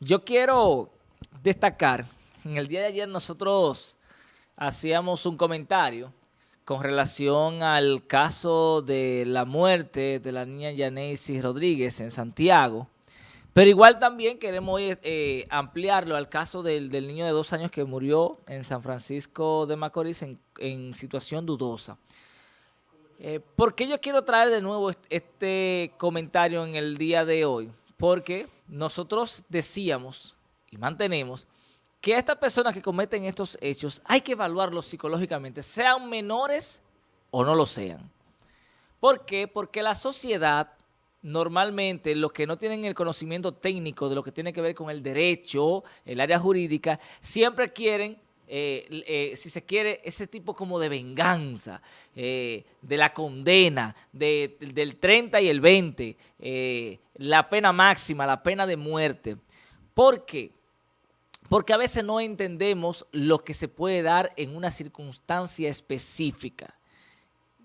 Yo quiero destacar, en el día de ayer nosotros hacíamos un comentario con relación al caso de la muerte de la niña Yaneisi Rodríguez en Santiago, pero igual también queremos eh, ampliarlo al caso del, niño de dos años que murió en San Francisco de Macorís en, situación dudosa. Eh, ¿Por qué yo quiero traer de nuevo este comentario en el día de hoy? Porque nosotros decíamos y mantenemos que a estas personas que cometen estos hechos hay que evaluarlos psicológicamente, sean menores o no lo sean. ¿Por qué? Porque la sociedad, normalmente, los que no tienen el conocimiento técnico de lo que tiene que ver con el derecho, el área jurídica, siempre quieren eh, eh, si se quiere, ese tipo como de venganza, eh, de la condena, del 30 y el 20, la pena máxima, la pena de muerte. ¿Por qué? Porque a veces no entendemos lo que se puede dar en una circunstancia específica.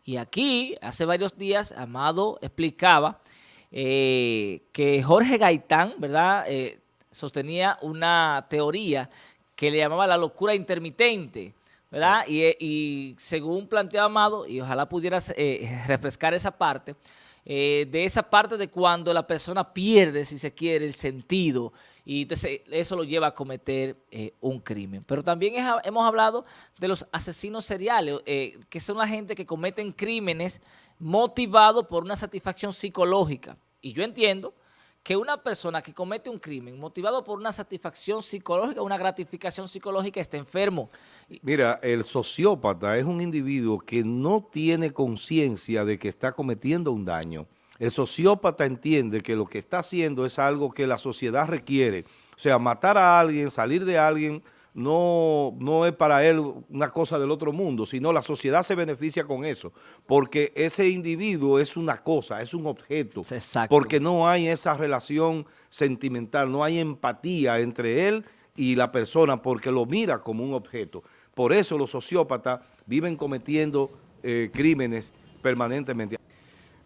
Y aquí, hace varios días, Amado explicaba que Jorge Gaitán, ¿verdad?, sostenía una teoría que le llamaba la locura intermitente, ¿verdad? Y, según planteaba Amado, y ojalá pudieras eh, refrescar esa parte, eh, de esa parte de cuando la persona pierde, si se quiere, el sentido y entonces eso lo lleva a cometer eh, un crimen. Pero también hemos hablado de los asesinos seriales, que son la gente que cometen crímenes motivados por una satisfacción psicológica. Y yo entiendo que una persona que comete un crimen motivado por una satisfacción psicológica, una gratificación psicológica, está enfermo. Mira, el sociópata es un individuo que no tiene conciencia de que está cometiendo un daño. El sociópata entiende que lo que está haciendo es algo que la sociedad requiere. O sea, matar a alguien, salir de alguien no, no es para él una cosa del otro mundo, sino la sociedad se beneficia con eso, porque ese individuo es una cosa, es un objeto, porque no hay esa relación sentimental, no hay empatía entre él y la persona, porque lo mira como un objeto. Por eso los sociópatas viven cometiendo eh, crímenes permanentemente.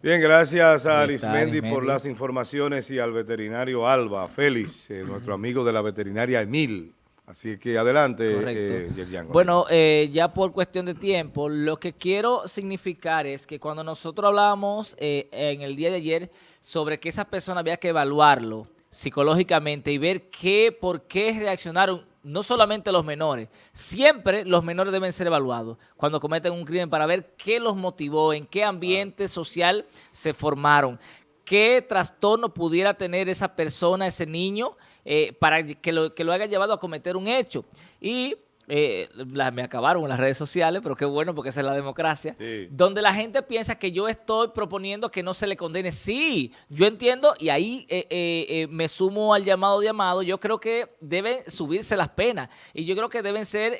Bien, gracias a Arismendi por las informaciones y al veterinario Alba Félix, eh, nuestro amigo de la veterinaria Emil. Así que adelante, eh, Bueno, eh, ya por cuestión de tiempo, lo que quiero significar es que cuando nosotros hablábamos eh, en el día de ayer sobre que esa persona había que evaluarlo psicológicamente y ver qué, por qué reaccionaron no solamente los menores, siempre los menores deben ser evaluados cuando cometen un crimen para ver qué los motivó, en qué ambiente social se formaron, qué trastorno pudiera tener esa persona, ese niño, eh, para que lo, que lo haya llevado a cometer un hecho. Y eh, me acabaron en las redes sociales, pero qué bueno porque esa es la democracia, donde la gente piensa que yo estoy proponiendo que no se le condene. Sí, yo entiendo y ahí eh, eh, me sumo al llamado de Amado, yo creo que deben subirse las penas y yo creo que deben ser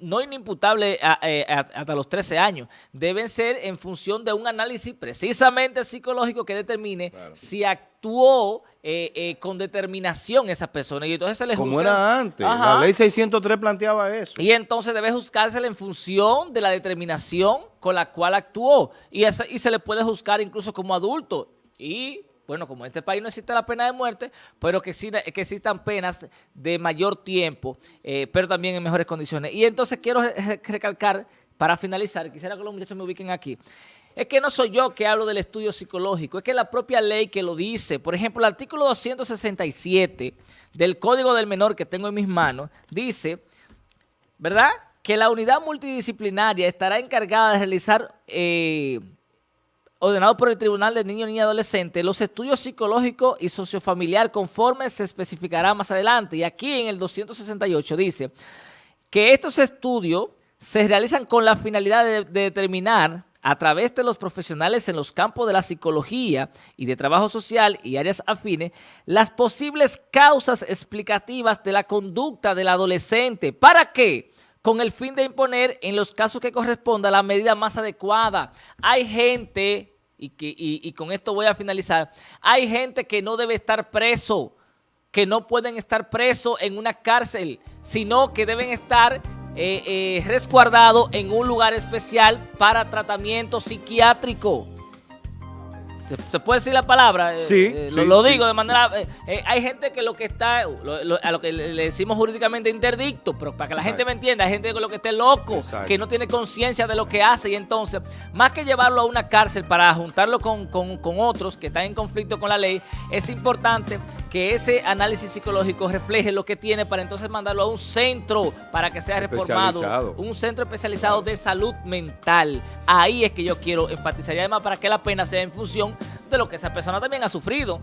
no inimputables hasta los 13 años, deben ser en función de un análisis precisamente psicológico que determine si actuó eh, eh, con determinación esa persona y entonces se le Como era antes, la ley 603 planteaba eso. Y entonces debe juzgársela en función de la determinación con la cual actuó. Y, y se le puede juzgar incluso como adulto. Y bueno, como en este país no existe la pena de muerte, pero que, que existan penas de mayor tiempo, eh, pero también en mejores condiciones. Y entonces quiero recalcar, para finalizar, quisiera que los muchachos me ubiquen aquí, es que no soy yo que hablo del estudio psicológico, es que la propia ley que lo dice. Por ejemplo, el artículo 267 del Código del Menor que tengo en mis manos dice, ¿verdad?, que la unidad multidisciplinaria estará encargada de realizar, eh, ordenado por el Tribunal de Niño, Niña y Adolescente, los estudios psicológicos y sociofamiliar conforme se especificará más adelante. Y aquí en el 268 dice que estos estudios se realizan con la finalidad de determinar a través de los profesionales en los campos de la psicología y de trabajo social y áreas afines, las posibles causas explicativas de la conducta del adolescente. ¿Para qué? Con el fin de imponer en los casos que corresponda la medida más adecuada. Hay gente, y, que, y con esto voy a finalizar, hay gente que no debe estar preso, que no pueden estar presos en una cárcel, sino que deben estar eh, eh, resguardado en un lugar especial para tratamiento psiquiátrico. ¿Se, puede decir la palabra? Eh, Sí, eh, sí, lo, lo sí. digo de manera... hay gente que lo que está, lo- lo- a lo que le decimos jurídicamente interdicto, pero para que la gente me entienda, hay gente que lo que esté loco, Exacto. que no tiene conciencia de lo que hace y entonces, más que llevarlo a una cárcel para juntarlo con, con- con otros que están en conflicto con la ley, es importante que ese análisis psicológico refleje lo que tiene para entonces mandarlo a un centro para que sea reformado, un centro especializado de salud mental. Ahí es que yo quiero enfatizar y además para que la pena sea en función de lo que esa persona también ha sufrido.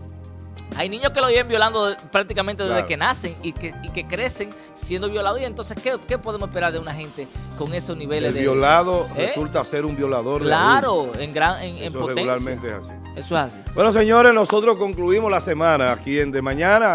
Hay niños que lo viven violando prácticamente desde Claro. que nacen y que, y que crecen siendo violados. Y entonces, ¿qué, qué podemos esperar de una gente con esos niveles El de... violado ¿Eh? resulta ser un violador de. Claro, en, gran, en, en Eso potencia. regularmente es así. Eso es así. Bueno, señores, nosotros concluimos la semana aquí en De Mañana.